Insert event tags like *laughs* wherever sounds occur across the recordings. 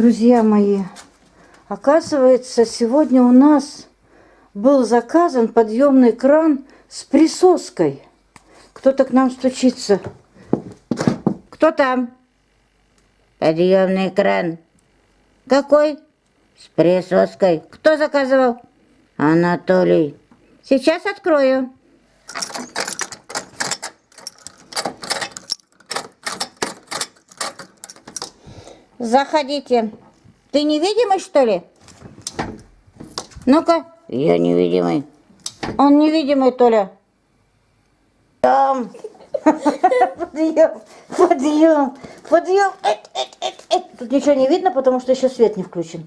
Друзья мои, оказывается, сегодня у нас был заказан подъемный кран с присоской. Кто-то к нам стучится. Кто там? Подъемный кран. Какой? С присоской. Кто заказывал? Анатолий. Сейчас открою. Заходите. Ты невидимый, что ли? Ну-ка. Я невидимый. Он невидимый, Толя. Там. Подъем, подъем, подъем. Тут ничего не видно, потому что еще свет не включен.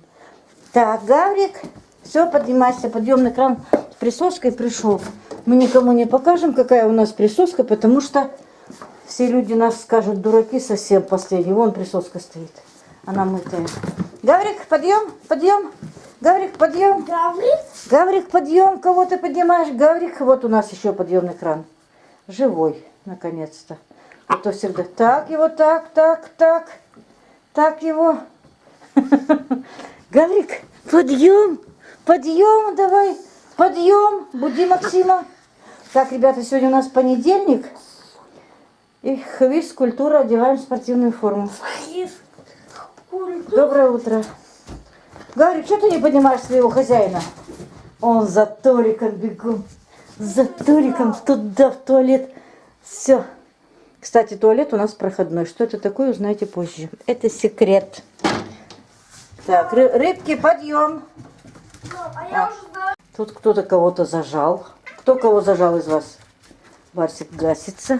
Так, Гаврик, все, поднимайся. Подъемный кран с присоской пришел. Мы никому не покажем, какая у нас присоска, потому что все люди нас скажут, дураки совсем последние. Вон присоска стоит. Она мытая. Гаврик, подъем, подъем. Гаврик, подъем. Гаврик? Гаврик, подъем. Кого ты поднимаешь? Гаврик, вот у нас еще подъемный кран. Живой, наконец-то. А то всегда так его, так, так, так. Так его. *laughs* Гаврик, подъем, подъем, давай, подъем. Буди Максима. Так, ребята, сегодня у нас понедельник. И хвиз, культура, одеваем спортивную форму. Доброе утро. Гаврик, что ты не понимаешь своего хозяина? Он за Толиком бегу. За Толиком туда, в туалет. Все. Кстати, туалет у нас проходной. Что это такое, узнаете позже. Это секрет. Так, ры рыбки, подъем. А Тут кто-то кого-то зажал. Кто кого зажал из вас? Барсик гасится.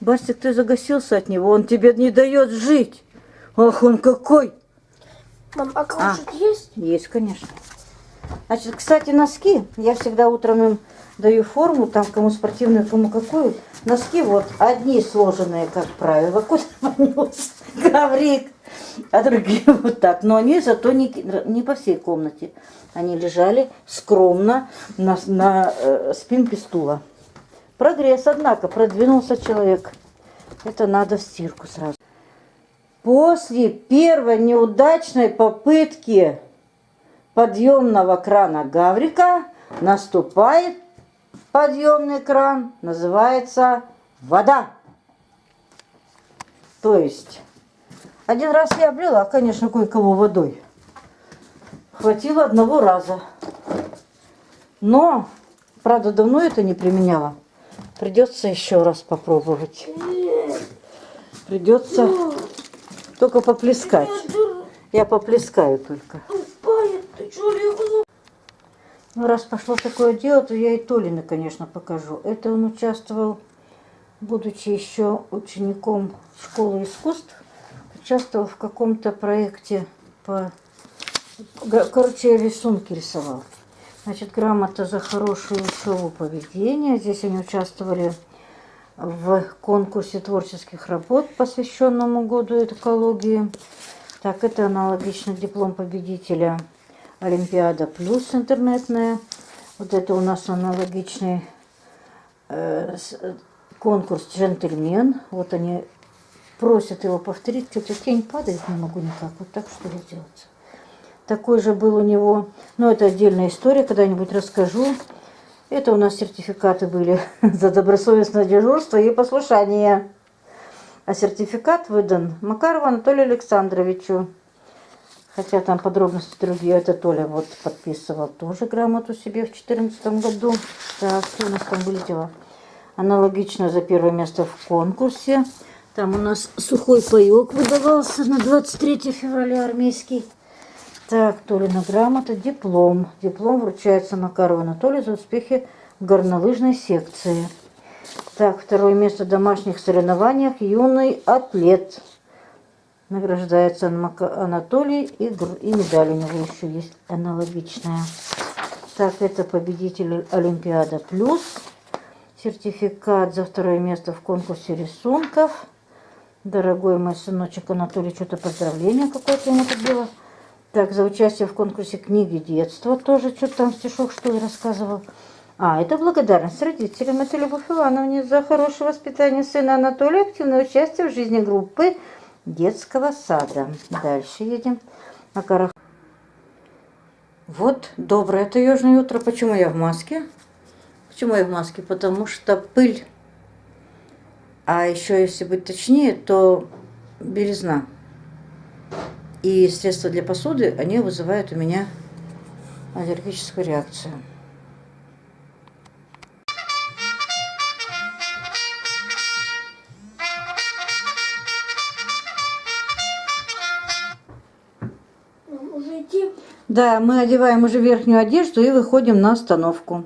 Барсик, ты загасился от него. Он тебе не дает жить. Ах, он какой. Мам, а каучук есть? Есть, конечно. Значит, кстати, носки. Я всегда утром им даю форму, там кому спортивную, кому какую. Носки вот одни сложенные, как правило, куда *laughs* понес гаврик, *laughs* а другие *laughs* вот так. Но они зато не, не по всей комнате. Они лежали скромно на, на э, спинке стула. Прогресс, однако, продвинулся человек. Это надо в стирку сразу. После первой неудачной попытки подъемного крана Гаврика наступает подъемный кран, называется вода. То есть, один раз я облила, конечно, кое-кого водой. Хватило одного раза. Но, правда, давно это не применяла. Придется еще раз попробовать. Придется только поплескать. Я поплескаю только. Ну, раз пошло такое дело, то я и Толина, конечно, покажу. Это он участвовал, будучи еще учеником школы искусств, участвовал в каком-то проекте по... Короче, рисунки рисовал. Значит, грамота за хорошую шоу поведения. Здесь они участвовали в конкурсе творческих работ, посвященному году экологии. Так, это аналогично диплом победителя Олимпиада плюс интернетная. Вот это у нас аналогичный э, конкурс джентльмен. Вот они просят его повторить. Что-то тень падает, не могу никак. Вот так что ли сделать. Такой же был у него, но это отдельная история, когда-нибудь расскажу. Это у нас сертификаты были *laughs* за добросовестное дежурство и послушание. А сертификат выдан Макарову Анатолию Александровичу. Хотя там подробности другие. Это Толя вот подписывал тоже грамоту себе в 2014 году. Так, что у нас там были дела? Аналогично за первое место в конкурсе. Там у нас сухой паек выдавался на 23 февраля армейский. Так, Толина грамота, диплом. Диплом вручается Макарову Анатолию за успехи в горнолыжной секции. Так, второе место в домашних соревнованиях юный атлет. Награждается Анатолий и, и медаль у него еще есть аналогичная. Так, это победитель Олимпиада Плюс. Сертификат за второе место в конкурсе рисунков. Дорогой мой сыночек Анатолий, что-то поздравление какое-то ему тут было. Так, за участие в конкурсе книги детства тоже что-то там стишок, что ли, рассказывал. А, это благодарность родителям. Это Любовь Ивановне за хорошее воспитание сына Анатолия, активное участие в жизни группы детского сада. Дальше едем. горах. Вот, доброе это южное утро. Почему я в маске? Почему я в маске? Потому что пыль, а еще, если быть точнее, то белизна и средства для посуды, они вызывают у меня аллергическую реакцию. Да, мы одеваем уже верхнюю одежду и выходим на остановку.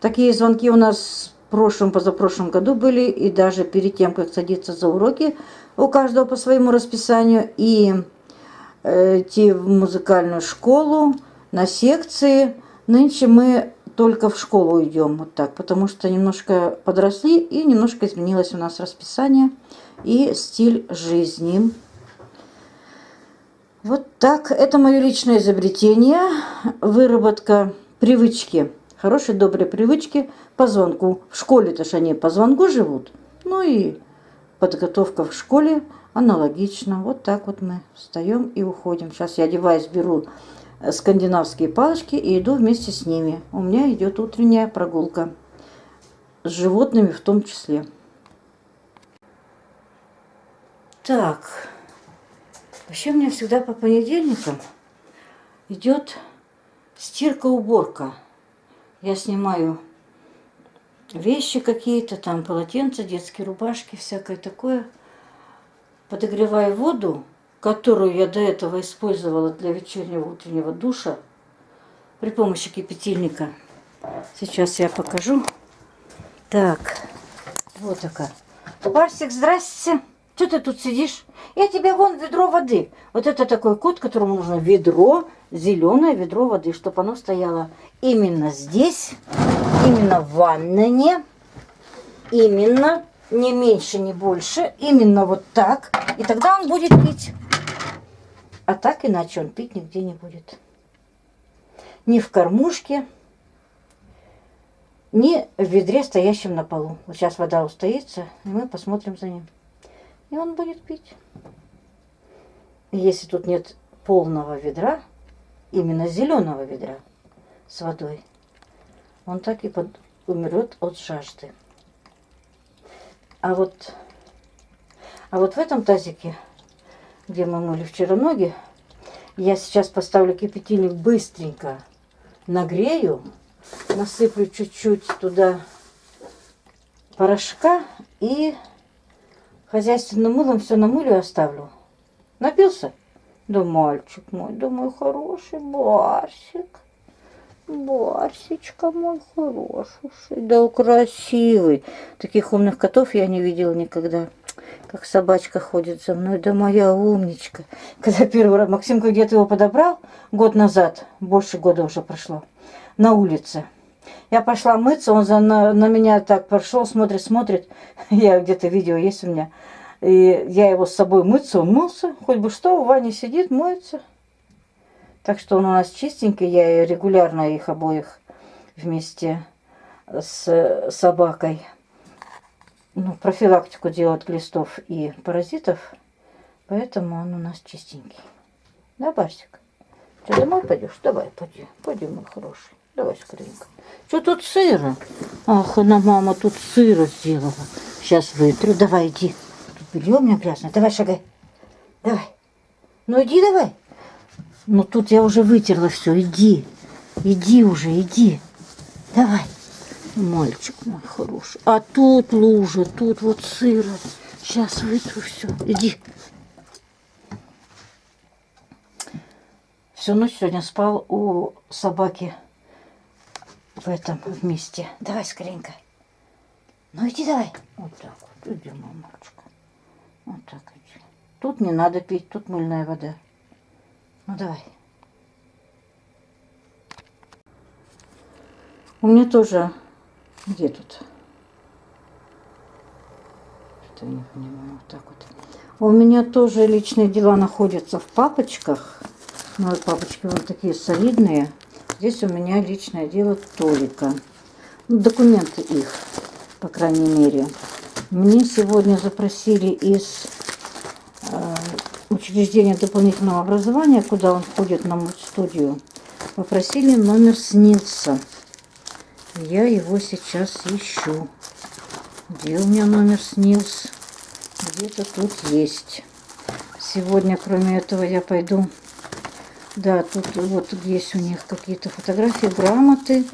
Такие звонки у нас в прошлом, позапрошлом году были, и даже перед тем, как садиться за уроки, у каждого по своему расписанию, и идти в музыкальную школу, на секции. Нынче мы только в школу идем вот так, потому что немножко подросли и немножко изменилось у нас расписание и стиль жизни. Вот так. Это мое личное изобретение. Выработка привычки. Хорошей, доброй привычки по звонку. В школе-то ж они по звонку живут. Ну и подготовка в школе аналогично. Вот так вот мы встаем и уходим. Сейчас я одеваюсь, беру скандинавские палочки и иду вместе с ними. У меня идет утренняя прогулка. С животными в том числе. Так. Вообще у меня всегда по понедельникам идет стирка-уборка. Я снимаю вещи какие-то, там полотенца, детские рубашки, всякое такое. Подогреваю воду, которую я до этого использовала для вечернего утреннего душа при помощи кипятильника. Сейчас я покажу. Так, вот такая. Барсик, здрасте. Что ты тут сидишь? Я тебе вон ведро воды. Вот это такой кот, которому нужно ведро, зеленое ведро воды, чтобы оно стояло именно здесь, именно в ванной, именно, не меньше, не больше, именно вот так. И тогда он будет пить. А так иначе он пить нигде не будет. Ни в кормушке, ни в ведре, стоящем на полу. Вот сейчас вода устоится, и мы посмотрим за ним и он будет пить. Если тут нет полного ведра, именно зеленого ведра с водой, он так и под... умрет от жажды. А вот, а вот в этом тазике, где мы мыли вчера ноги, я сейчас поставлю кипятильник быстренько, нагрею, насыплю чуть-чуть туда порошка и Хозяйственным мылом все намылю и оставлю. Напился? Да мальчик мой, да мой хороший Барсик. Барсичка мой хороший, да красивый. Таких умных котов я не видела никогда. Как собачка ходит за мной, да моя умничка. Когда первый раз Максимка где-то его подобрал, год назад, больше года уже прошло, на улице. Я пошла мыться, он за, на, на меня так прошел, смотрит, смотрит. *laughs* Я где-то видео есть у меня. И я его с собой мыться, он мылся. Хоть бы что, в ванне сидит, моется. Так что он у нас чистенький. Я регулярно их обоих вместе с собакой ну, профилактику делать глистов и паразитов. Поэтому он у нас чистенький. Да, Барсик? Ты домой пойдешь? Давай, пойди. Пойди, мой хороший. Давай скоренько. Что тут сыро? Ах, она мама тут сыро сделала. Сейчас вытру. Давай, иди. Тут белье у меня грязное. Давай, шагай. Давай. Ну, иди давай. Ну, тут я уже вытерла все. Иди. Иди уже, иди. Давай. Мальчик мой хороший. А тут лужа, тут вот сыро. Сейчас вытру все. Иди. Всю ночь сегодня спал у собаки в этом вместе. Давай скоренько. Ну иди давай. Вот так вот. Иди, мамочка. Вот так иди. Тут не надо пить, тут мыльная вода. Ну давай. У меня тоже... Где тут? Что я не понимаю. Вот так вот. У меня тоже личные дела находятся в папочках. Ну, папочки вот такие солидные. Здесь у меня личное дело Толика. Ну, документы их, по крайней мере. Мне сегодня запросили из учреждения дополнительного образования, куда он ходит на студию, попросили номер снился. Я его сейчас ищу. Где у меня номер снился? Где-то тут есть. Сегодня, кроме этого, я пойду... Да, тут вот есть у них какие-то фотографии, грамоты.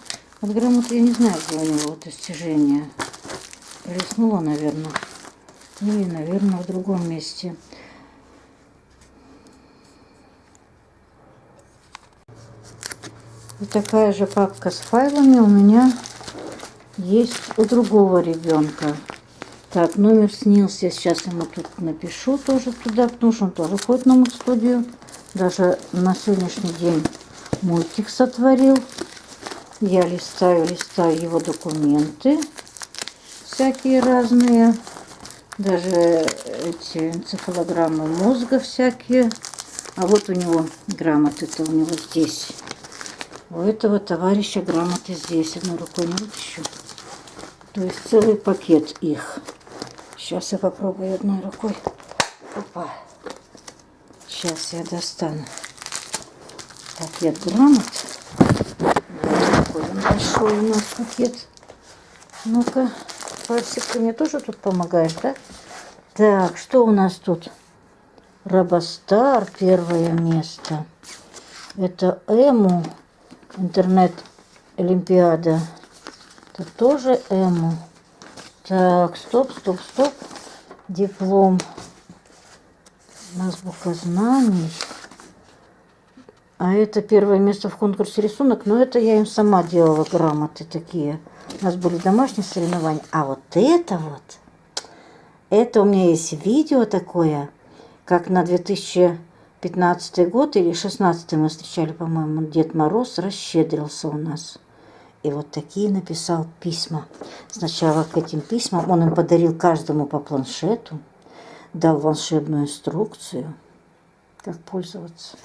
Вот грамоты я не знаю, где у него достижения. Риснула, наверное. Или, наверное, в другом месте. Такая же папка с файлами у меня есть у другого ребенка. Так, номер снился. Сейчас ему тут напишу тоже туда, потому что он тоже ходит на студию. Даже на сегодняшний день мультик сотворил. Я листаю, листаю его документы. Всякие разные. Даже эти энцефалограммы мозга всякие. А вот у него грамоты-то у него здесь. У этого товарища грамоты здесь. Одной рукой не вытащу. То есть целый пакет их. Сейчас я попробую одной рукой. Опа. Сейчас я достану пакет грамот. Такой он большой у нас пакет. Ну-ка, Фарсик, ты мне тоже тут помогаешь, да? Так, что у нас тут? Робостар, первое место. Это Эму, интернет-олимпиада. Это тоже Эму. Так, стоп, стоп, стоп. Диплом. Азбука знаний. А это первое место в конкурсе рисунок. Но это я им сама делала грамоты такие. У нас были домашние соревнования. А вот это вот, это у меня есть видео такое, как на 2015 год или 16 мы встречали, по-моему, Дед Мороз расщедрился у нас. И вот такие написал письма. Сначала к этим письмам он им подарил каждому по планшету, дал волшебную инструкцию, как пользоваться.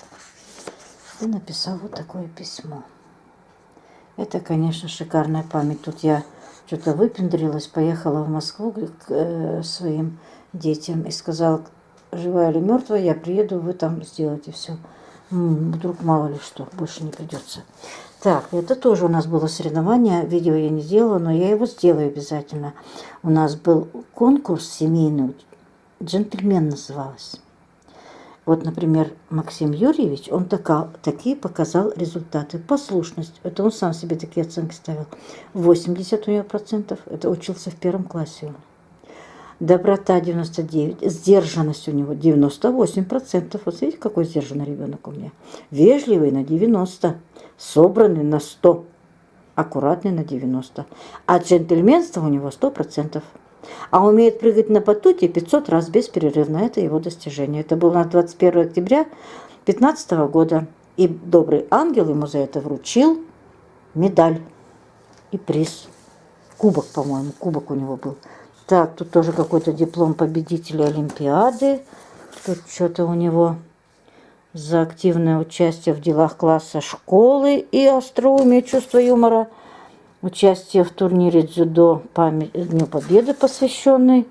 И написал вот такое письмо. Это, конечно, шикарная память. Тут я что-то выпендрилась, поехала в Москву к э, своим детям и сказала, живая или мертвая, я приеду, вы там сделаете все. Вдруг мало ли что, больше не придется. Так, это тоже у нас было соревнование. Видео я не сделала, но я его сделаю обязательно. У нас был конкурс семейный, джентльмен называлось. Вот, например, Максим Юрьевич, он така, такие показал результаты. Послушность, это он сам себе такие оценки ставил. 80 у него процентов, это учился в первом классе он. Доброта 99, сдержанность у него 98 процентов. Вот видите, какой сдержанный ребенок у меня. Вежливый на 90 собранный на 100, аккуратный на 90. А джентльменство у него 100%. А умеет прыгать на батуте 500 раз без перерыва. Это его достижение. Это было на 21 октября 2015 года. И добрый ангел ему за это вручил медаль и приз. Кубок, по-моему, кубок у него был. Так, тут тоже какой-то диплом победителя Олимпиады. Тут что-то у него за активное участие в делах класса школы и остроумие чувство юмора, участие в турнире дзюдо память, Дню Победы посвященный.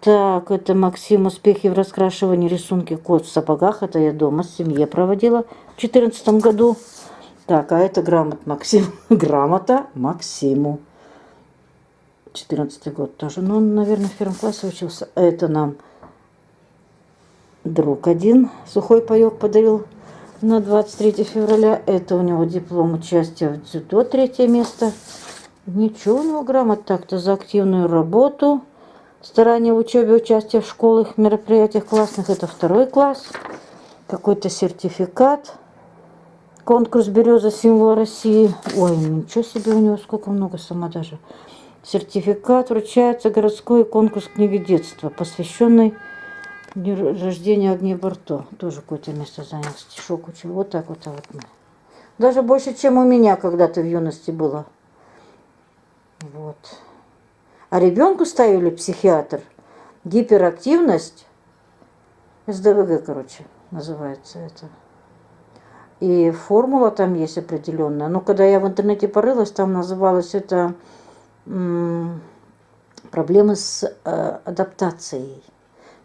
Так, это Максим, успехи в раскрашивании рисунки кот в сапогах. Это я дома с семьей проводила в 2014 году. Так, а это грамот Максим. *laughs* Грамота Максиму. 14 год тоже. Ну, он, наверное, в первом классе учился. Это нам друг один сухой паек подарил на 23 февраля. Это у него диплом участия в дзюдо, третье место. Ничего у него грамот так-то за активную работу. Старание в учебе, участие в школах, мероприятиях классных. Это второй класс. Какой-то сертификат. Конкурс «Береза. Символ России». Ой, ничего себе у него, сколько много сама даже. Сертификат вручается городской конкурс книги детства, посвященный День рождения Агнии Барто. Тоже какое-то место занял. Стишок учил. Вот так вот, а вот. Даже больше, чем у меня когда-то в юности было. Вот. А ребенку ставили психиатр. Гиперактивность. СДВГ, короче, называется это. И формула там есть определенная. Но когда я в интернете порылась, там называлось это проблемы с э, адаптацией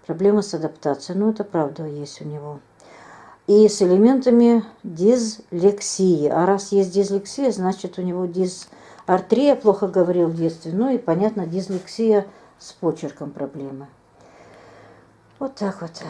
Проблемы с адаптацией. Ну, это правда есть у него. И с элементами дислексии. А раз есть дислексия, значит у него дисартрия, плохо говорил в детстве. Ну и, понятно, дислексия с почерком проблемы. Вот так вот.